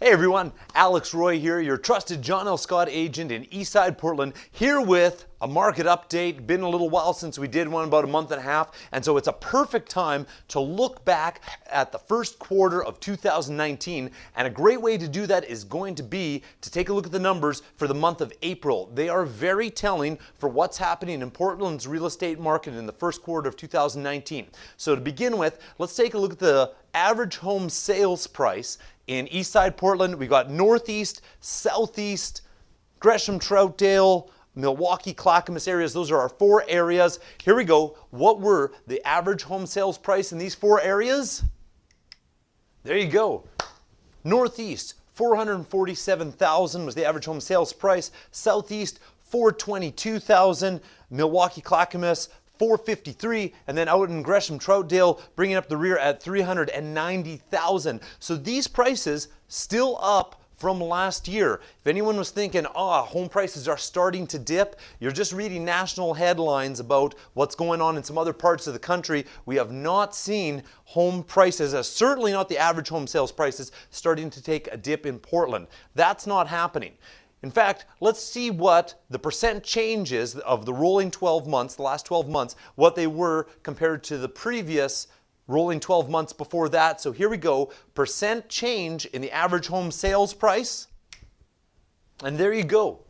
Hey everyone, Alex Roy here, your trusted John L. Scott agent in Eastside Portland, here with a market update. Been a little while since we did one, about a month and a half, and so it's a perfect time to look back at the first quarter of 2019. And a great way to do that is going to be to take a look at the numbers for the month of April. They are very telling for what's happening in Portland's real estate market in the first quarter of 2019. So to begin with, let's take a look at the average home sales price in Eastside Portland. We've got Northeast, Southeast, Gresham, Troutdale, Milwaukie, Clackamas areas. Those are our four areas. Here we go. What were the average home sales price in these four areas? There you go. Northeast, 447,000 was the average home sales price. Southeast, 422,000. Milwaukie, Clackamas, 453 and then out in Gresham Troutdale bringing up the rear at 390,000 so these prices still up from last year. If anyone was thinking, ah, oh, home prices are starting to dip, you're just reading national headlines about what's going on in some other parts of the country. We have not seen home prices, uh, certainly not the average home sales prices, starting to take a dip in Portland. That's not happening. In fact, let's see what the percent changes of the rolling 12 months, the last 12 months, what they were compared to the previous rolling 12 months before that. So here we go, percent change in the average home sales price. And there you go.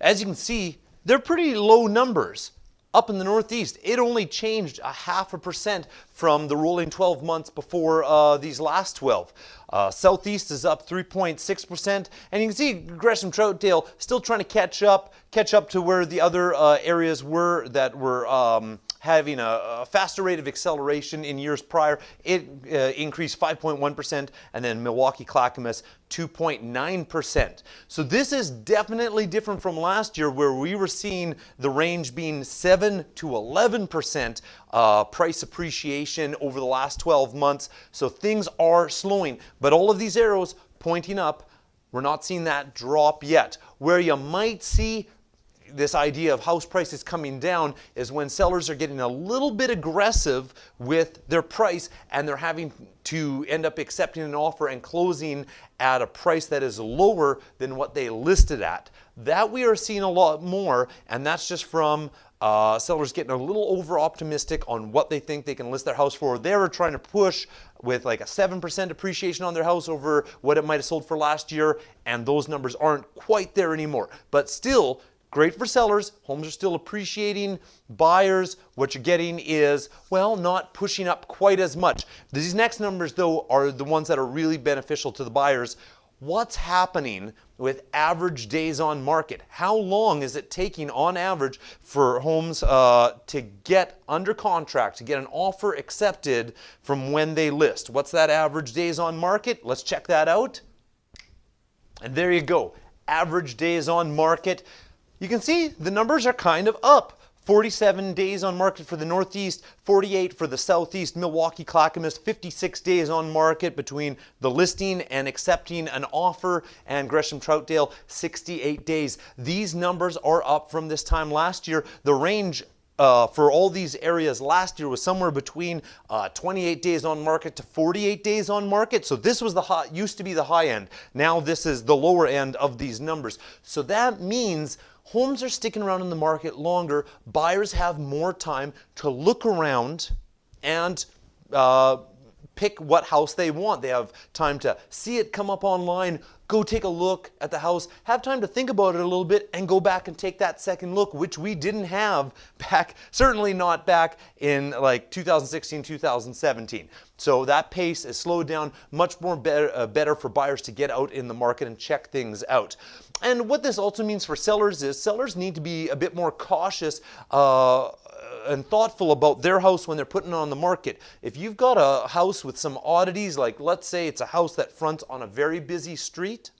As you can see, they're pretty low numbers. Up in the Northeast, it only changed a half a percent from the rolling 12 months before uh, these last 12. Uh, Southeast is up 3.6%, and you can see Gresham Troutdale still trying to catch up, catch up to where the other uh, areas were that were um, having a, a, faster rate of acceleration in years prior. It uh, increased 5.1%, and then Milwaukie Clackamas 2.9%. So this is definitely different from last year where we were seeing the range being 7 to 11% uh, price appreciation over the last 12 months. So things are slowing, but all of these arrows pointing up, we're not seeing that drop yet. Where you might see this idea of house prices coming down is when sellers are getting a little bit aggressive with their price and they're having to end up accepting an offer and closing at a price that is lower than what they listed at. That we are seeing a lot more, and that's just from uh, sellers getting a little over optimistic on what they think they can list their house for. They're trying to push with like a 7% appreciation on their house over what it might have sold for last year, and those numbers aren't quite there anymore. But still, Great for sellers, homes are still appreciating. Buyers, what you're getting is, well, not pushing up quite as much. These next numbers, though, are the ones that are really beneficial to the buyers. What's happening with average days on market? How long is it taking on average for homes uh, to get under contract, to get an offer accepted from when they list? What's that average days on market? Let's check that out. And there you go, average days on market you can see the numbers are kind of up. 47 days on market for the Northeast, 48 for the Southeast, Milwaukie Clackamas, 56 days on market between the listing and accepting an offer, and Gresham Troutdale, 68 days. These numbers are up from this time last year. The range uh, for all these areas last year was somewhere between uh, 28 days on market to 48 days on market. So this was the high, used to be the high end. Now this is the lower end of these numbers. So that means homes are sticking around in the market longer. Buyers have more time to look around and uh, pick what house they want. They have time to see it come up online, go take a look at the house, have time to think about it a little bit, and go back and take that second look, which we didn't have back, certainly not back in like 2016, 2017. So that pace is slowed down, much more better, uh, better for buyers to get out in the market and check things out. And what this also means for sellers is sellers need to be a bit more cautious uh, and thoughtful about their house when they're putting it on the market. If you've got a house with some oddities, like let's say it's a house that fronts on a very busy street,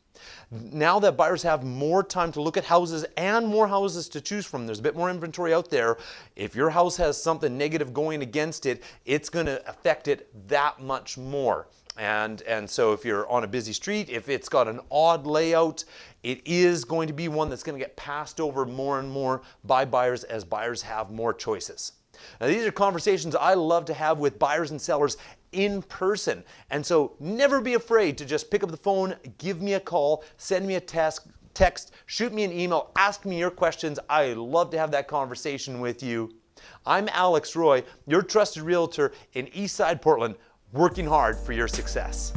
now that buyers have more time to look at houses and more houses to choose from, there's a bit more inventory out there. If your house has something negative going against it, it's going to affect it that much more. And, and so if you're on a busy street, if it's got an odd layout, it is going to be one that's going to get passed over more and more by buyers as buyers have more choices. Now, these are conversations I love to have with buyers and sellers in person. And so never be afraid to just pick up the phone, give me a call, send me a text, text, shoot me an email, ask me your questions. I love to have that conversation with you. I'm Alex Roy, your trusted realtor in Eastside Portland, working hard for your success.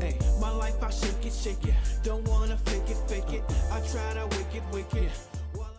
Hey, my life I shake it, shake it. Don't wanna fake it, fake it. I try to wicked, wicked.